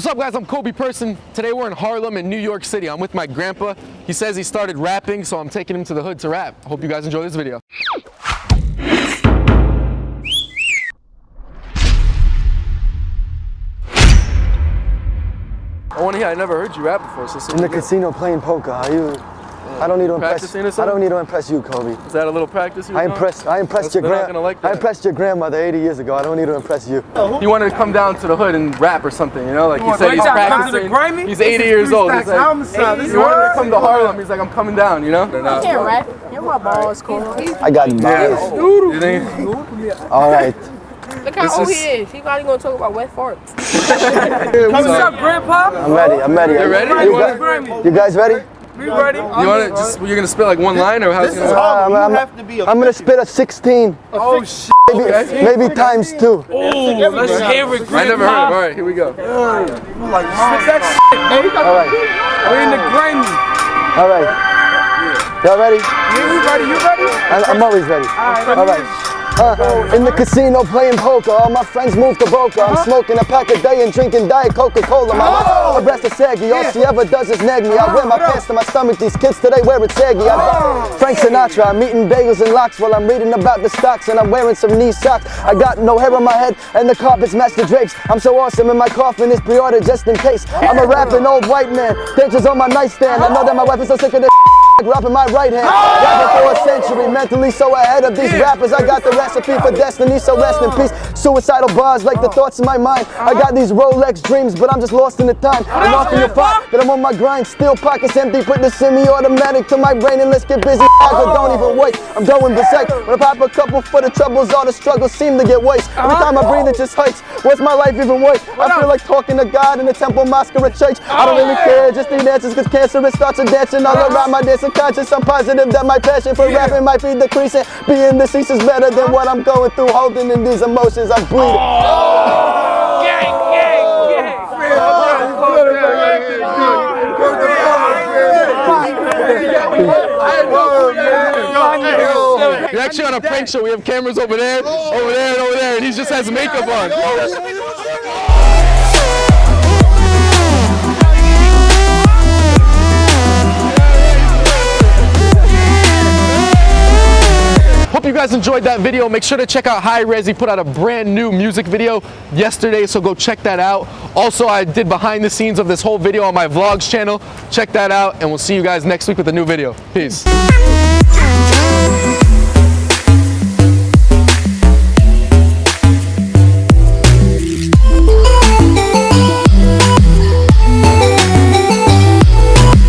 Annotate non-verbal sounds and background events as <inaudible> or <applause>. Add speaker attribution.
Speaker 1: What's up guys, I'm Coby Persin. Today we're in Harlem in New York City. I'm with my grandpa. He says he started rapping, so I'm taking him to the hood to rap. Hope you guys enjoy this video. I want to hear, I never heard you rap before, so
Speaker 2: In the casino playing poker, are you? I don't need to impress.
Speaker 1: Practicing or
Speaker 2: I don't need to impress you, Coby.
Speaker 1: Is that a little practice you
Speaker 2: I impressed. I impressed
Speaker 1: They're
Speaker 2: your
Speaker 1: not
Speaker 2: grand.
Speaker 1: like
Speaker 2: I impressed your grandmother 80 years ago. I don't need to impress you.
Speaker 1: He wanted to come down to the hood and rap or something, you know? Like he said he's
Speaker 3: come to the
Speaker 1: practicing.
Speaker 3: grimy?
Speaker 1: He's
Speaker 3: This
Speaker 1: 80 years old. He's like,
Speaker 3: homicide. This
Speaker 1: he wanted to come to Harlem. He's like, I'm coming down, you know?
Speaker 4: You can't rap. You're my balls, cool.
Speaker 2: I got bars.
Speaker 1: You think?
Speaker 2: All right.
Speaker 4: Look how
Speaker 1: This
Speaker 4: old
Speaker 1: is-
Speaker 4: he is. He probably gonna talk about wet farts. <laughs>
Speaker 3: What's up, Grandpa?
Speaker 2: I'm ready. I'm ready.
Speaker 1: You ready?
Speaker 2: You,
Speaker 1: You
Speaker 2: guys,
Speaker 3: Grammy.
Speaker 2: you guys ready?
Speaker 3: We ready?
Speaker 1: You want to just, you're going to spit like one line or how's it going to
Speaker 2: Uh, I'm, I'm, I'm gonna spit a 16,
Speaker 3: Oh, shit.
Speaker 2: maybe,
Speaker 1: Okay.
Speaker 2: maybe times two.
Speaker 3: Ooh, let's hear it, Grandpa.
Speaker 1: I never heard of it. All right, here we go.
Speaker 3: Spit that shit, baby.
Speaker 2: All right.
Speaker 3: We're in the Grammy.
Speaker 2: All right. Y'all ready?
Speaker 3: You ready? You ready?
Speaker 2: I'm, I'm always ready. All right. Uh, in the casino playing poker, all my friends move to Boca. I'm smoking a pack a day and drinking Diet Coca-Cola. My abreast of saggy, all she ever does is nag me. I wear my pants to my stomach, these kids today wear it saggy. I got Frank Sinatra, I'm eating bagels and lox while I'm reading about the stocks and I'm wearing some knee socks. I got no hair on my head and the carpet's master drapes. I'm so awesome and my coffin is pre-ordered just in case. I'm a rapping old white man, dentures on my nightstand. I know that my wife is so sick of this Rap in my right hand, rapping for a century, mentally so ahead of these rappers. I got the recipe for destiny, so rest in peace. Suicidal bars like the thoughts in my mind. I got these Rolex dreams, but I'm just lost in the time. And often you'll find that I'm on my grind, still pockets empty. Put the semi-automatic to my brain and let's get busy. I don't even wait, I'm going berserk. When I pop a couple for the troubles, all the struggles seem to get worse. Every time I breathe, it just hurts. What's my life even worth? I feel like talking to God in the temple, mosque, or a church. I don't really care, just need answers, cause cancer it starts a dancing all around my dancing conscious. I'm positive that my passion for rapping might be decreasing. Being deceased is better than what I'm going through, holding in these emotions. I'm bleeding. Oh.
Speaker 3: Gang, gang, gang.
Speaker 1: You're actually on a prank show. We have cameras over there, over there, and over there, and he just has makeup on. Hope you guys enjoyed that video. Make sure to check out Hi-Rez. He put out a brand new music video yesterday, so go check that out. Also, I did behind the scenes of this whole video on my vlogs channel. Check that out, and we'll see you guys next week with a new video. Peace.